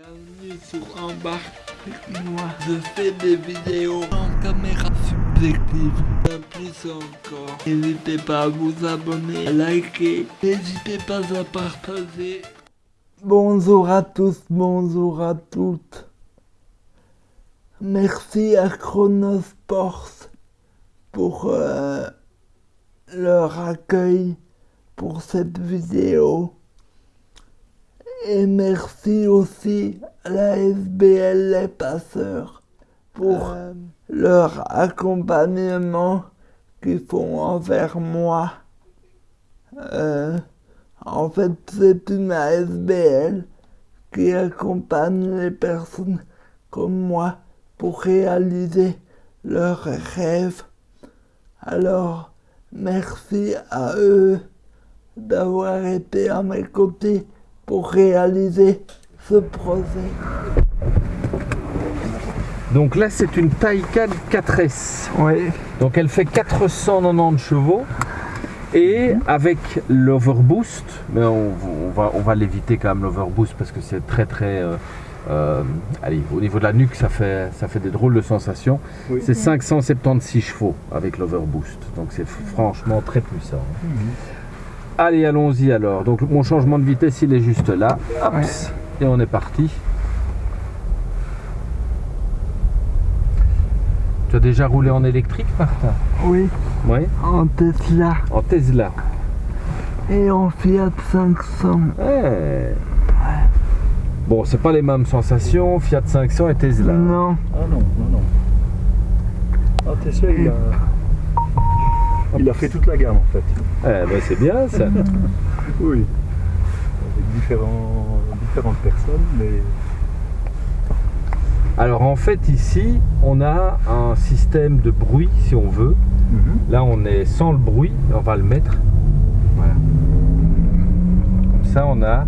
Bienvenue sur Embarque avec moi. Je fais des vidéos en caméra subjective. Bien plus encore. N'hésitez pas à vous abonner, à liker. N'hésitez pas à partager. Bonjour à tous, bonjour à toutes. Merci à Chronosports pour euh, leur accueil pour cette vidéo. Et merci aussi à la SBL Les Passeurs pour euh, leur accompagnement qu'ils font envers moi. Euh, en fait, c'est une ASBL qui accompagne les personnes comme moi pour réaliser leurs rêves. Alors, merci à eux d'avoir été à mes côtés pour réaliser ce projet. Donc là, c'est une Taycan 4S. Oui. Donc elle fait 490 chevaux. Et avec l'overboost, mais on, on va, on va l'éviter quand même l'overboost parce que c'est très très... euh, euh, allez, au niveau de la nuque, ça fait, ça fait des drôles de sensations. Oui. C'est 576 chevaux avec l'overboost. Donc c'est franchement très puissant. Allez, allons-y alors. Donc mon changement de vitesse, il est juste là. Hop, Et on est parti. Tu as déjà roulé en électrique, Martin? Oui, Oui. en Tesla En Tesla. et en Fiat 500. Ouais. Bon, c'est pas les mêmes sensations, Fiat 500 et Tesla. Non, Ah non, non, non. Ah, Tesla, il a... Il a fait toute la gamme en fait. Eh ben, c'est bien ça. Oui. Avec différents, différentes personnes, mais Alors en fait ici, on a un système de bruit si on veut. Là, on est sans le bruit, on va le mettre. Voilà. Comme ça, on a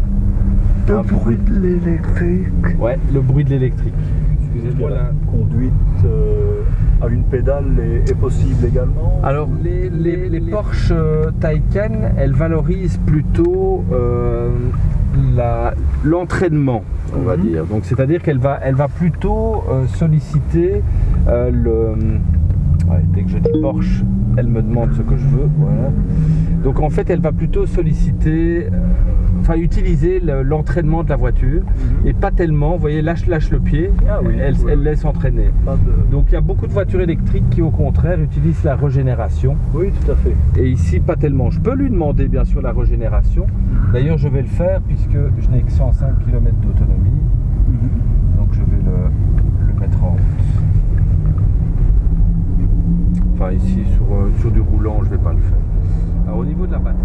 le un bruit de l'électrique. Ouais, le bruit de l'électrique. Excusez-moi la conduite euh, à une pédale est, est possible également. Alors, les, les- les Porsche euh, Taycan, elles valorisent plutôt euh, l'entraînement, on va Mhm. dire. Donc, c'est-à-dire qu'elle va, elle va plutôt euh, solliciter euh, le. ouais, dès que je dis Porsche, elle me demande ce que je veux. Voilà. Donc, en fait, elle va plutôt solliciter, enfin, utiliser le- l'entraînement de la voiture Mhm. et pas tellement. Vous voyez, lâche, lâche le pied, Ah oui, elle, laisse entraîner. De- Donc il y a beaucoup de voitures électriques qui au contraire utilisent la régénération Oui, tout à fait. et ici pas tellement. Je peux lui demander bien sûr la régénération. D'ailleurs je vais le faire puisque je n'ai que 105 km d'autonomie. Donc je vais le, le mettre en route. Enfin ici sur, euh, sur du roulant je vais pas le faire. Alors au niveau de la batterie.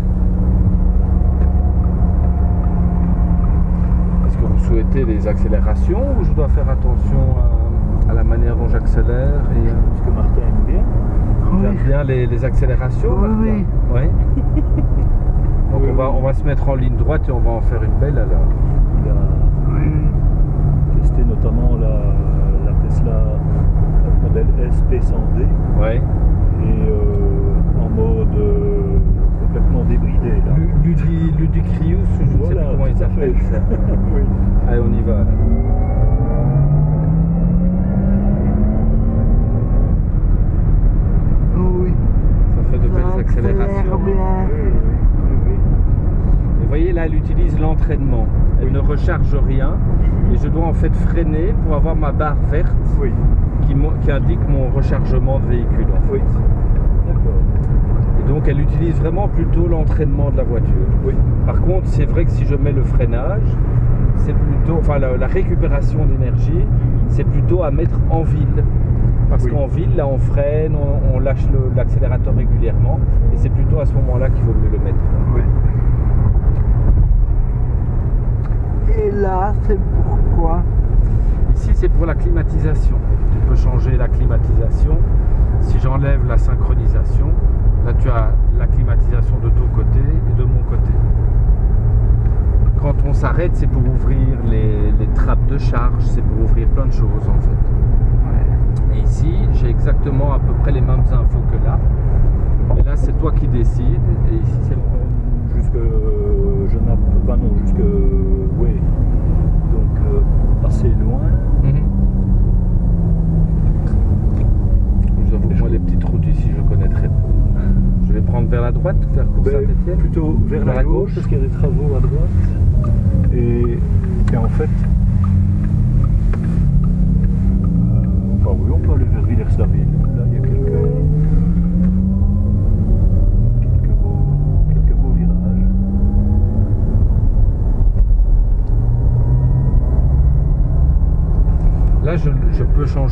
Que vous souhaitez des accélérations ou je dois faire attention à, à la manière dont j'accélère et, euh, Ce que Martin aime bien. tu aimes bien les, les accélérations Oui, Martin oui. Oui. Donc Oui, on, va, oui. on va se mettre en ligne droite et on va en faire une belle alors. Il a oui. testé notamment la, la Tesla modèle SP100D Ouais. et euh, en mode euh, complètement débridé. Là. Ludi, je ne sais plus comment il s'appelle fait. ça. oui. Allez, on y va. alors. oui. Ça fait de Ça belles accélère accélérations. bien. Oui, oui, oui, oui. Et vous voyez là, elle Elle Oui. ne recharge rien. Et je dois en fait freiner pour avoir ma barre verte Oui, qui, indique mon rechargement de véhicule. en fait. oui. D'accord. Et donc elle utilise vraiment plutôt l'entraînement de la voiture. Par contre, c'est vrai que si je mets le freinage, c'est plutôt, enfin la, la récupération d'énergie, c'est plutôt à mettre en ville. Parce Oui. qu'en ville, là, on freine, on, on lâche l'accélérateur régulièrement, et c'est plutôt à ce moment-là qu'il vaut mieux le mettre. Oui. Et là, c'est pourquoi Ici, c'est pour la climatisation. Tu peux changer la climatisation. Si j'enlève la synchronisation, là, tu as la climatisation de ton côté et de mon côté. Quand on s'arrête, c'est pour ouvrir les, les trappes de charge, c'est pour ouvrir plein de choses en fait. Et ici, j'ai exactement à peu près les mêmes infos que là. Mais là, c'est toi qui décides. Et ici, c'est moi. Jusque je map, enfin non, jusque ouais, donc euh, assez loin. Mm -hmm. moi les petites routes ici je connais très peu. Je vais prendre vers la droite, faire course ben, Saint-Étienne? Plutôt vers, la, gauche, parce qu'il y a des travaux à droite. Et en fait,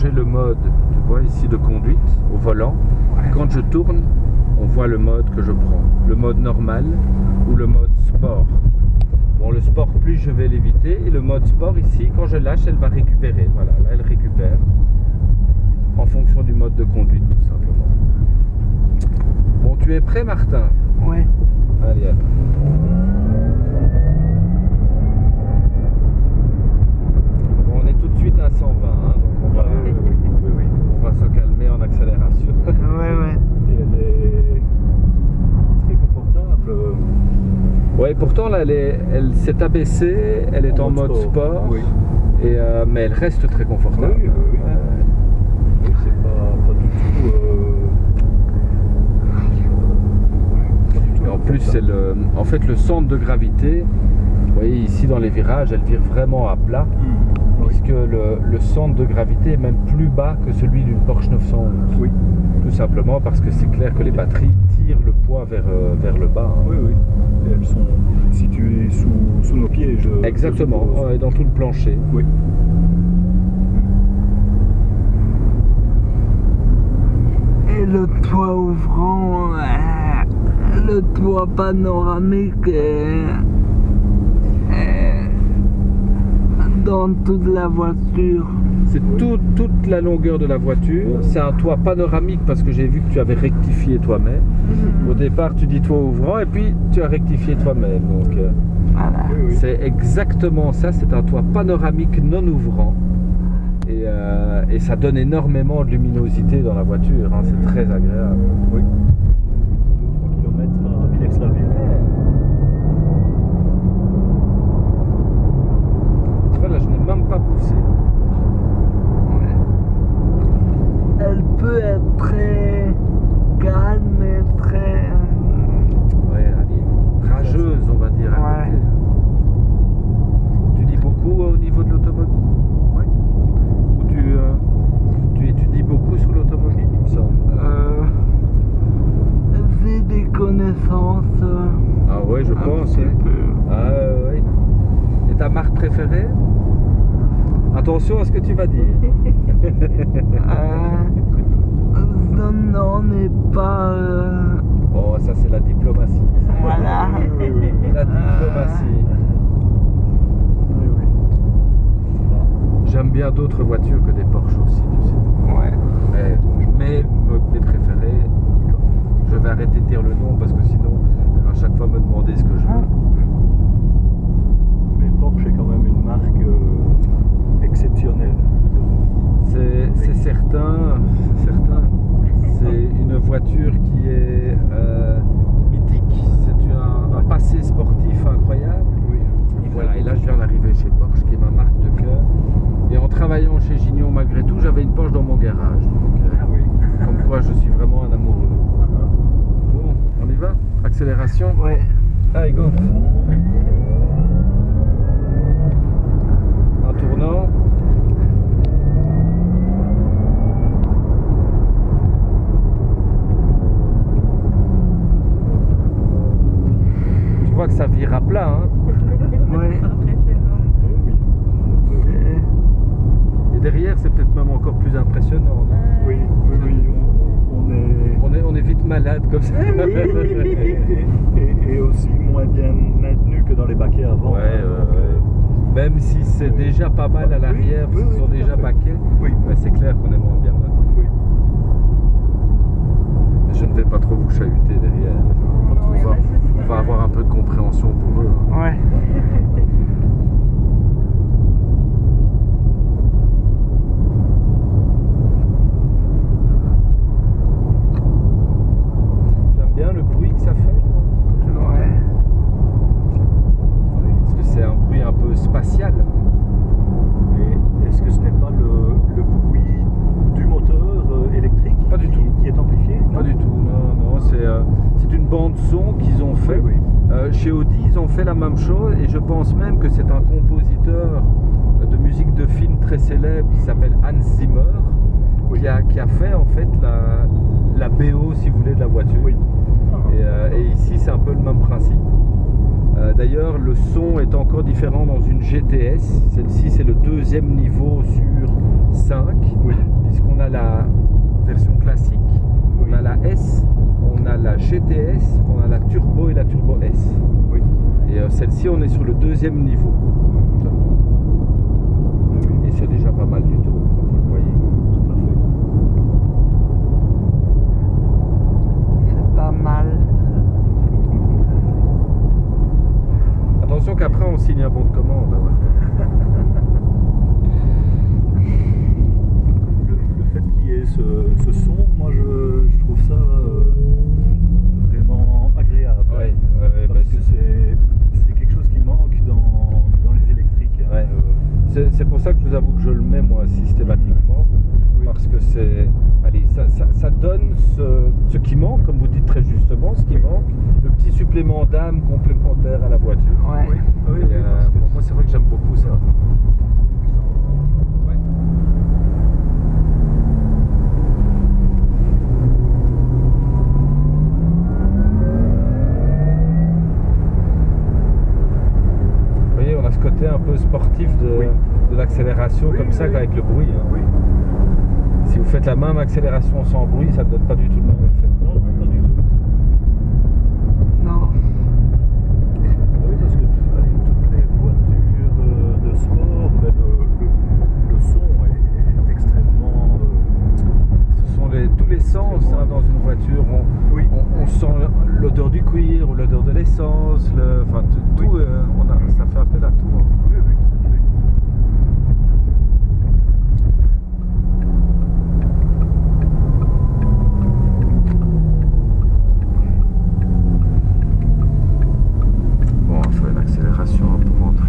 changer le mode, tu vois, ici de conduite au volant. Quand je tourne, on voit le mode que je prends. Le mode normal ou le mode sport. Bon, le sport, plus je vais l'éviter. Et le mode sport, ici, quand je lâche, elle va récupérer. Voilà, là, elle récupère. En fonction du mode de conduite, tout simplement. Bon, tu es prêt, Martin? Ouais. Allez, alors. Bon, on est tout de suite à 120, hein, donc on va, oui, oui, oui, oui. on va se calmer en accélération. Ouais, ouais. Et elle est très confortable. Ouais, pourtant là, elle est- elle s'est abaissée, elle est en, mode sport, Oui, et, euh, mais elle reste très confortable. Oui, oui, oui. C'est pas, pas du tout. euh, pas du tout Et en plus, c'est le, en fait, le centre de gravité. Vous voyez ici dans les virages, elle vire vraiment à plat, oui. puisque le, le centre de gravité est même plus bas que celui d'une Porsche 911. Oui, Tout simplement parce que c'est clair que les batteries le poids vers, euh, vers le bas. hein. oui, oui. Et elles sont situées sous, sous nos pieds. Je, Exactement, dans tout le plancher. Oui. Et le toit ouvrant, euh, le toit panoramique est dans toute la voiture. C'est tout- toute la longueur de la voiture. C'est un toit panoramique parce que j'ai vu que tu avais rectifié toi-même. Au départ, tu dis toit ouvrant et puis tu as rectifié toi-même. Donc, euh, Voilà. C'est exactement ça. C'est un toit panoramique non ouvrant. Et, euh, et ça donne énormément de luminosité dans la voiture. hein. C'est très agréable. Oui. 2-3 km à Villers-la-Ville. Tu vois, là, je n'ai même pas poussé. Ouais. Elle peut être très calme et très. Ouais, allez, rageuse, on va dire. à Ouais. côté. Tu dis beaucoup au niveau de l'automobile Oui. Ou tu, euh, tu étudies beaucoup sur l'automobile, il me semble Euh, J'ai des connaissances. euh, Ah ouais, je un pense. petit hein. peu. Ah ouais, ouais. Et ta marque préférée Attention à ce que tu vas dire. Euh, non, non, n'est pas. euh, Oh, ça c'est la diplomatie. voilà. Oui, oui, oui, oui. La diplomatie. Oui, oui. J'aime bien d'autres voitures que des Porsche aussi, tu sais. Ouais. Mais, mais mes préférés, je vais arrêter de dire le nom parce que sinon, elle va à chaque fois me demander ce que je veux. Mais Porsche est quand même une marque euh, exceptionnelle. C'est c'est certain, c'est certain. C'est une voiture qui est euh, mythique. C'est un, un passé sportif incroyable. Oui. Et voilà, et là je viens d'arriver chez Porsche, qui est ma marque de cœur. Et en travaillant chez Gignon, malgré tout, j'avais une Porsche dans mon garage. Donc, euh, Ah oui. comme quoi, je suis vraiment un amoureux. Bon, on y va? Accélération? Ouais. Allez, go Un tournant. Tu vois que ça vire à plat, hein Ouais. Oui. C'est- Et derrière, c'est peut-être même encore plus impressionnant. non Oui, oui, oui. On, on est. on, est, on est vite malade comme ça. Oui. Et, et- et aussi moins bien maintenu que dans les baquets avant. Ouais, hein, donc, Même si c'est déjà pas mal à l'arrière, Oui, parce qu'ils sont déjà ouais, c'est clair qu'on est moins bien maintenant. oui. Je ne vais pas trop vous chahuter derrière. On va, on va avoir un peu de compréhension pour eux. hein. Ouais. J'aime bien le bruit que ça fait. Ouais. Parce que c'est un bruit un peu spatial. Mais est-ce que ce n'est pas le, le bruit du moteur euh, électrique Pas du qui, tout. qui est amplifié Pas du tout, non, non, c'est euh, c'est une bande chez Audi, ils ont fait la même chose et je pense même que c'est un compositeur de musique de film très célèbre qui s'appelle Hans Zimmer Oui. qui, a, qui a fait en fait la, la BO, si vous voulez, de la voiture. Oui. Et, euh, et ici, c'est un peu le même principe. Euh, D'ailleurs, le son est encore différent dans une GTS. Celle-ci, c'est le deuxième niveau sur 5, Oui. puisqu'on a la version classique, on a la S, on a la GTS, on a la Turbo et la Turbo S. Oui. Et euh, celle-ci, on est sur le deuxième niveau. Et c'est déjà pas mal du tout, comme vous le voyez. Tout à fait. C'est pas mal. Attention qu'après, on signe un bon de commande. hein. Le, le fait qu'il y ait ce, ce son, moi je, je trouve ça euh, vraiment agréable. Ouais, ouais, ouais, bah, Parce que c'est c'est quelque chose qui manque dans, dans les électriques. hein. Ouais. Euh, C'est c'est pour ça que je vous avoue que je le mets moi systématiquement. Oui. Parce que c'est. Allez, ça, ça- ça donne ce, ce qui manque, comme vous dites très justement, ce qui manque, supplément d'âme complémentaire à la voiture. Ouais. oui, oui, Et, oui, euh, bon, moi, c'est vrai que j'aime beaucoup ça. Vous voyez, on a ce côté un peu sportif de, Oui. de l'accélération, Oui, comme ça qu'avec le bruit. hein. Si vous faites la même accélération sans bruit, ça ne donne pas du tout le même effet. Non, non, pas du tout. Non. Ah Oui, parce que allez, toutes les voitures euh, de sport, ben, le, le- le son est, est extrêmement. euh, Ce sont les- tous les sens hein, dans une voiture. On, oui, on, on sent l'odeur du cuir ou l'odeur de l'essence, le- enfin tout, Oui. tout, euh, on a, ça fait appel à tout. hein. oui, oui, tout à fait. Bon, on va faire une accélération pour rentrer.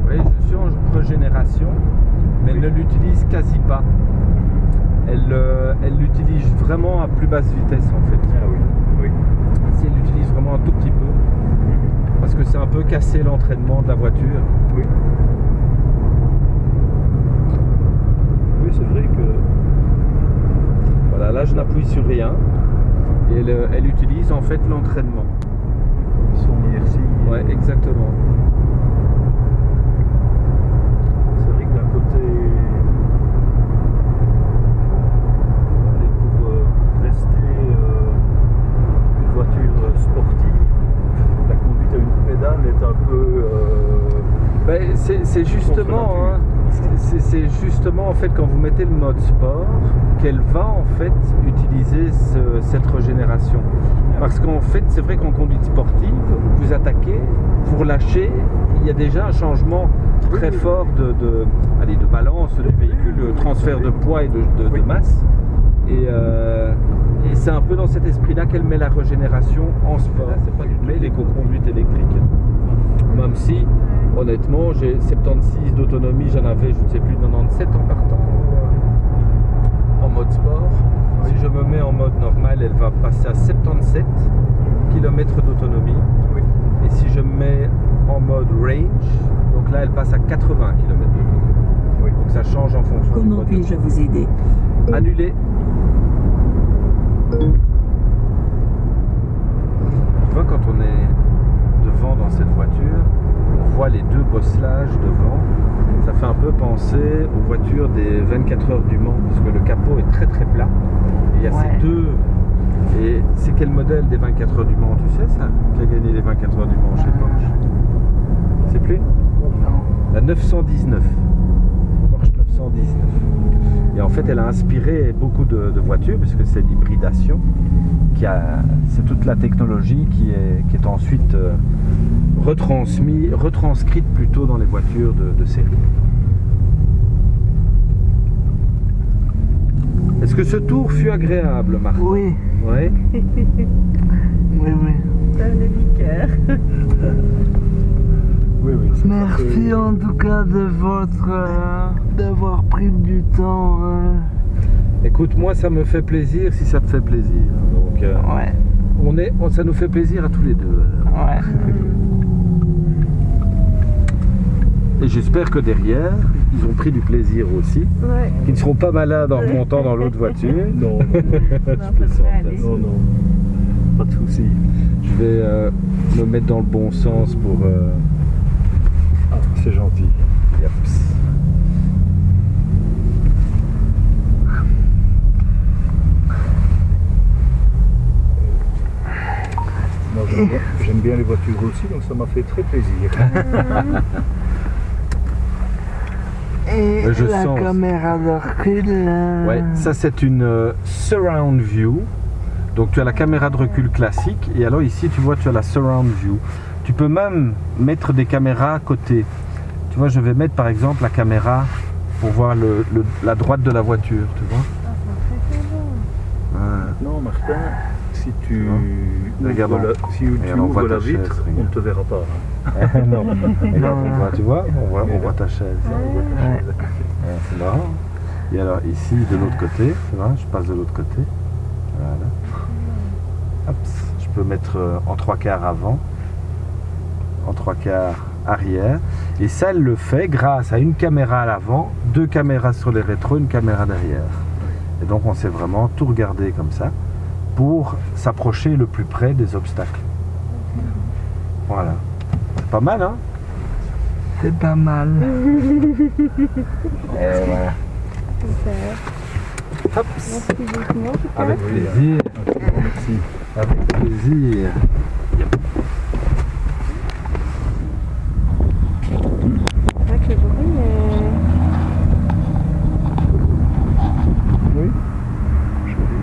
Vous voyez, je suis en régénération, mais elle ne l'utilise quasi pas. Elle euh, elle l'utilise vraiment à plus basse vitesse en fait. Ah oui, oui. Si elle l'utilise vraiment un tout petit peu, parce que c'est un peu casser l'entraînement de la voiture. Oui. Oui, c'est vrai que. Voilà, là je n'appuie sur rien. Et elle, euh, elle utilise en fait l'entraînement. Son inertie. Ouais, exactement. C'est vrai que d'un côté. allez, pour euh, rester euh, une voiture sportive, la conduite à une pédale est un peu. euh, Ben, c'est c'est justement, Contre hein, c'est c'est en fait quand vous mettez le mode sport qu'elle va en fait utiliser ce- cette régénération. Parce qu'en fait, c'est vrai qu'en conduite sportive, vous attaquez, vous relâchez, il y a déjà un changement très fort de, de, allez, de balance du véhicule, de transfert de poids et de, de- de Oui. masse. Et, euh, et c'est un peu dans cet esprit-là qu'elle met la régénération en sport. mais l'éco-conduite électrique. Même si, honnêtement, j'ai 76 d'autonomie, j'en avais, je ne sais plus, 97 en partant en mode sport. Si je me mets en mode normal, elle va passer à 77 km d'autonomie. Oui. Et si je me mets en mode range, donc là, elle passe à 80 km d'autonomie. Oui. Donc ça change en fonction Comment mode. puis-je vous aider? Annulé. Tu vois, quand on est devant dans cette voiture, on voit les deux bosselages devant. Ça fait un peu penser aux voitures des 24 heures du Mans, parce que le capot est très très plat. Et il y a Ouais. ces deux. Et c'est quel modèle des 24 heures du Mans Tu sais ça Qui a gagné les 24 heures du Mans chez Porsche C'est plus la 919. Porsche 919. Et en fait, elle a inspiré beaucoup de, de voitures, puisque c'est l'hybridation. C'est toute la technologie qui est, qui est ensuite euh, retransmis, retranscrite plutôt dans les voitures de, de série. Est-ce que ce tour fut agréable, Marc Oui, Oui. oui, oui. Ça du. Oui, Merci fait- en tout cas de votre euh, d'avoir pris du temps. euh. Écoute, moi, ça me fait plaisir si ça te fait plaisir. Donc, euh, Ouais, on est, on- ça nous fait plaisir à tous les deux. ouais. Et j'espère que derrière, ils ont pris du plaisir aussi. Ouais. Qu'ils ne seront pas malades en remontant dans l'autre voiture. Non, non, Je non, non. Pas de souci. Je vais euh, me mettre dans le bon sens pour. euh, Ah, c'est gentil. yaps. J'aime bien, les voitures aussi, donc ça m'a fait très plaisir. Et je la sens. caméra de recul. Ouais, ça c'est une euh, surround view. Donc tu as la caméra de recul classique et alors ici tu vois tu as la surround view. Tu peux même mettre des caméras à côté. Tu vois, je vais mettre par exemple la caméra pour voir le, le- la droite de la voiture, tu vois. Ouais. Maintenant, Martin, si tu vois Regarde, ouvres la, si tu ouvres la vitre, chaise, on ne te verra pas. hein. non, Et là, on voit, tu vois, on voit, on voit ta chaise. Ouais. Ouais, c'est marrant. Et alors ici, de l'autre côté, je passe de l'autre côté. Voilà. Hop, je peux mettre euh, en trois quarts avant, en trois quarts arrière. Et ça, elle le fait grâce à une caméra à l'avant, deux caméras sur les rétros, une caméra derrière. Et donc on sait vraiment tout regarder comme ça pour s'approcher le plus près des obstacles. Voilà. C'est pas mal, hein? C'est pas mal. Et voilà. Super. Hop, Merci beaucoup. avec plaisir. Merci. Avec plaisir. C'est vrai que le bruit est... Oui. Joli.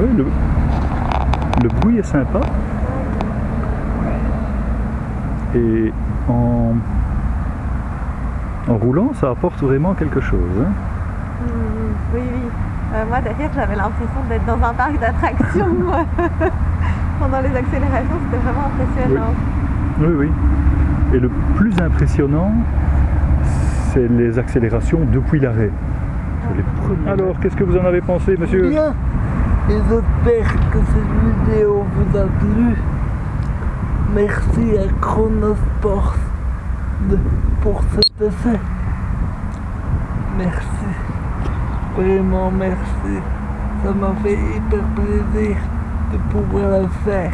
Oui, le, le bruit est sympa. Et en, en roulant, ça apporte vraiment quelque chose. hein. Oui, oui. Euh, moi, derrière, j'avais l'impression d'être dans un parc d'attractions. Pendant les accélérations, c'était vraiment impressionnant. Oui, oui. Et le plus impressionnant, c'est les accélérations depuis l'arrêt. Premiers- Alors, qu'est-ce que vous en avez pensé, monsieur? Bien. Et j'espère que cette vidéo vous a plu. Merci à Chronosport pour cet essai. Merci. Vraiment merci. Ça m'a fait hyper plaisir de pouvoir le faire.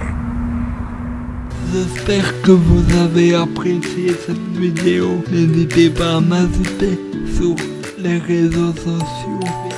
J'espère que vous avez apprécié cette vidéo. N'hésitez pas à m'ajouter sur les réseaux sociaux.